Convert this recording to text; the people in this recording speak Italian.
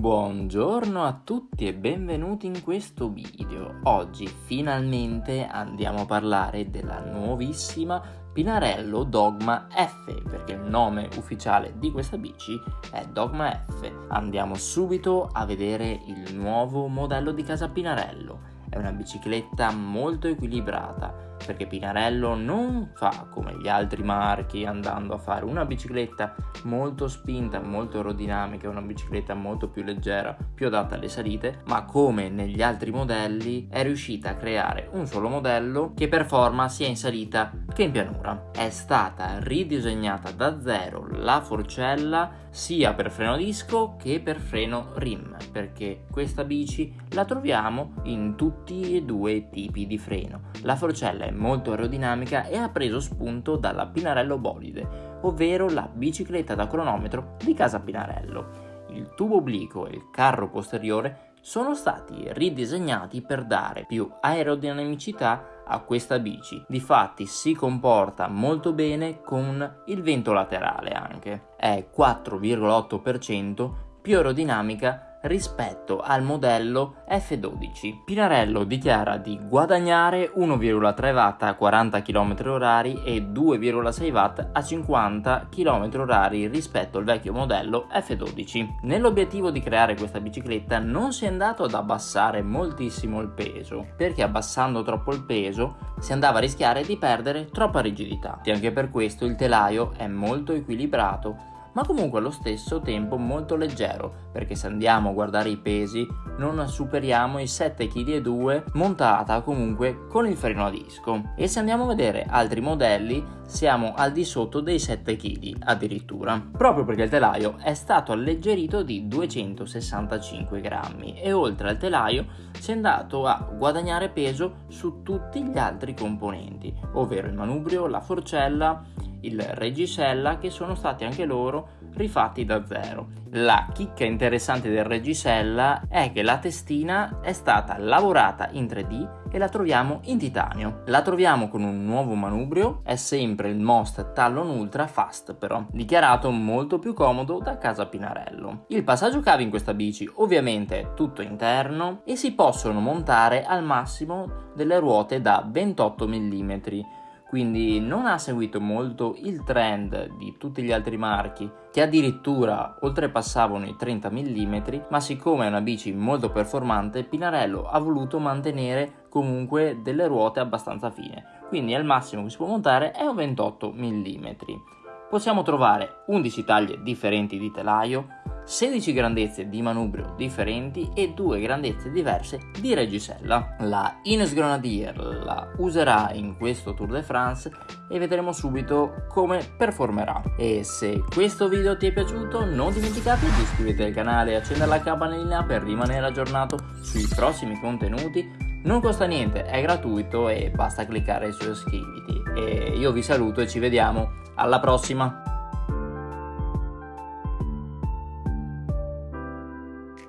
Buongiorno a tutti e benvenuti in questo video. Oggi finalmente andiamo a parlare della nuovissima Pinarello Dogma F, perché il nome ufficiale di questa bici è Dogma F. Andiamo subito a vedere il nuovo modello di casa Pinarello. È una bicicletta molto equilibrata, perché Pinarello non fa come gli altri marchi andando a fare una bicicletta molto spinta, molto aerodinamica, una bicicletta molto più leggera, più adatta alle salite, ma come negli altri modelli è riuscita a creare un solo modello che performa sia in salita che in pianura. È stata ridisegnata da zero la forcella sia per freno disco che per freno rim, perché questa bici la troviamo in tutti e due i tipi di freno. La forcella è molto aerodinamica e ha preso spunto dalla Pinarello Bolide, ovvero la bicicletta da cronometro di casa Pinarello. Il tubo obliquo e il carro posteriore sono stati ridisegnati per dare più aerodinamicità a questa bici. Difatti si comporta molto bene con il vento laterale anche. È 4,8% più aerodinamica rispetto al modello F12. Pinarello dichiara di guadagnare 1,3 watt a 40 km h e 2,6 watt a 50 km h rispetto al vecchio modello F12. Nell'obiettivo di creare questa bicicletta non si è andato ad abbassare moltissimo il peso, perché abbassando troppo il peso si andava a rischiare di perdere troppa rigidità. E anche per questo il telaio è molto equilibrato ma comunque allo stesso tempo molto leggero, perché se andiamo a guardare i pesi non superiamo i 7,2 kg montata comunque con il freno a disco. E se andiamo a vedere altri modelli siamo al di sotto dei 7 kg addirittura, proprio perché il telaio è stato alleggerito di 265 grammi e oltre al telaio si è andato a guadagnare peso su tutti gli altri componenti, ovvero il manubrio, la forcella, il Regisella che sono stati anche loro rifatti da zero. La chicca interessante del Regisella è che la testina è stata lavorata in 3D e la troviamo in titanio. La troviamo con un nuovo manubrio, è sempre il Most Talon Ultra Fast però, dichiarato molto più comodo da casa Pinarello. Il passaggio cavi in questa bici ovviamente è tutto interno e si possono montare al massimo delle ruote da 28 mm quindi non ha seguito molto il trend di tutti gli altri marchi che addirittura oltrepassavano i 30 mm, ma siccome è una bici molto performante, Pinarello ha voluto mantenere comunque delle ruote abbastanza fine, quindi al massimo che si può montare è un 28 mm. Possiamo trovare 11 taglie differenti di telaio, 16 grandezze di manubrio differenti e 2 grandezze diverse di reggisella. La Ines Grenadier la userà in questo Tour de France e vedremo subito come performerà. E se questo video ti è piaciuto non dimenticate di iscriverti al canale e accendere la campanellina per rimanere aggiornato sui prossimi contenuti non costa niente, è gratuito e basta cliccare su iscriviti. E io vi saluto e ci vediamo alla prossima!